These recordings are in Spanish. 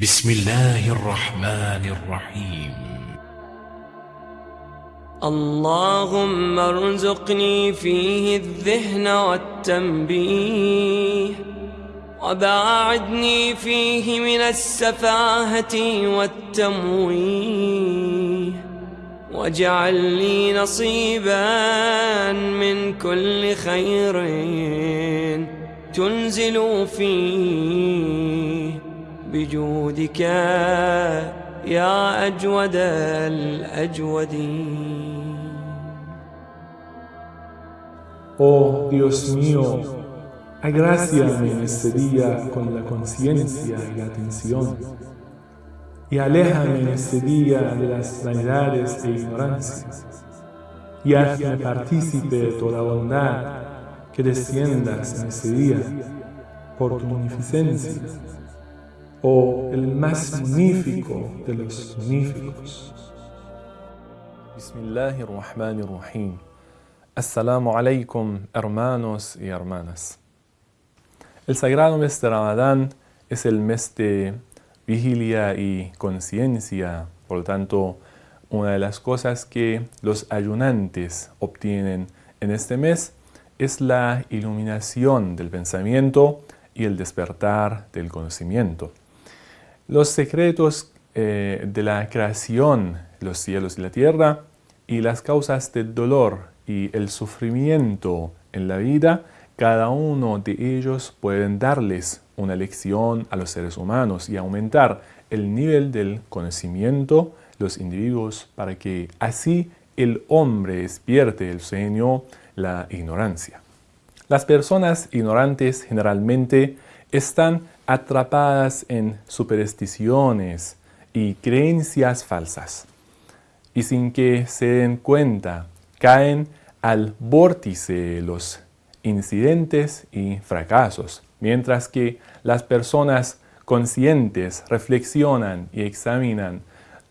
بسم الله الرحمن الرحيم. اللهم ارزقني فيه الذهن والتنبيه وباعدني فيه من السفاهة والتمويه واجعل لي نصيبا من كل خير تنزل فيه. بجودك يا أجود الأجودين Oh Dios mío, agráciame en este día con la conciencia y la atención, y aléjame en este día de las vanidades e ignorancias, y hazme partícipe de toda bondad que desciendas en este día por tu munificencia, oh el más magnífico de los magníficos. Bismillahirrahmanirrahim. Assalamu alaikum, hermanos y hermanas. El sagrado mes de Ramadán es el mes de vigilia y conciencia, por lo tanto, una de las cosas que los ayunantes obtienen en este mes es la iluminación del pensamiento y el despertar del conocimiento. Los secretos eh, de la creación, los cielos y la tierra, y las causas del dolor y el sufrimiento en la vida, cada uno de ellos pueden darles una lección a los seres humanos y aumentar el nivel del conocimiento los individuos para que así el hombre despierte el sueño, la ignorancia. Las personas ignorantes generalmente están atrapadas en supersticiones y creencias falsas. Y sin que se den cuenta caen al vórtice de los incidentes y fracasos, mientras que las personas conscientes reflexionan y examinan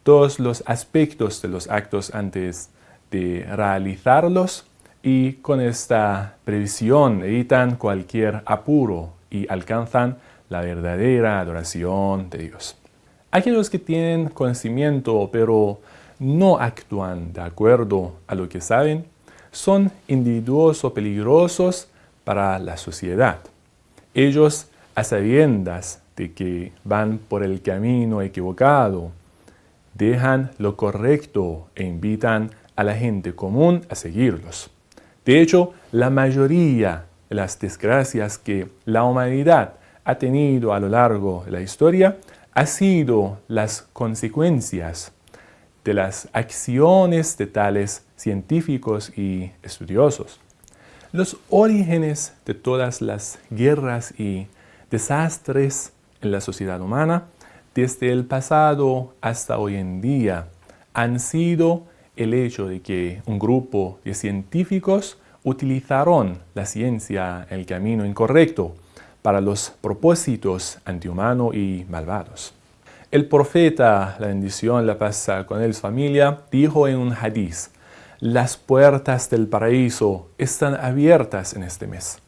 todos los aspectos de los actos antes de realizarlos y con esta previsión evitan cualquier apuro y alcanzan la verdadera adoración de Dios. Aquellos que tienen conocimiento pero no actúan de acuerdo a lo que saben, son individuos o peligrosos para la sociedad. Ellos, a sabiendas de que van por el camino equivocado, dejan lo correcto e invitan a la gente común a seguirlos. De hecho, la mayoría las desgracias que la humanidad ha tenido a lo largo de la historia ha sido las consecuencias de las acciones de tales científicos y estudiosos. Los orígenes de todas las guerras y desastres en la sociedad humana, desde el pasado hasta hoy en día, han sido el hecho de que un grupo de científicos utilizaron la ciencia en el camino incorrecto para los propósitos antihumanos y malvados. El profeta, la bendición, la paz con él, su familia, dijo en un hadiz, las puertas del paraíso están abiertas en este mes.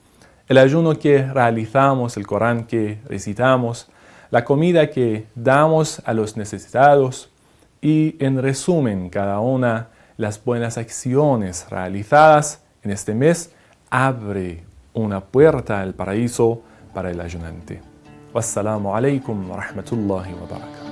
El ayuno que realizamos, el Corán que recitamos, la comida que damos a los necesitados y, en resumen, cada una las buenas acciones realizadas en este mes abre una puerta al paraíso para el ayunante. Wassalamu alaikum wa rahmatullahi wa barakatuh.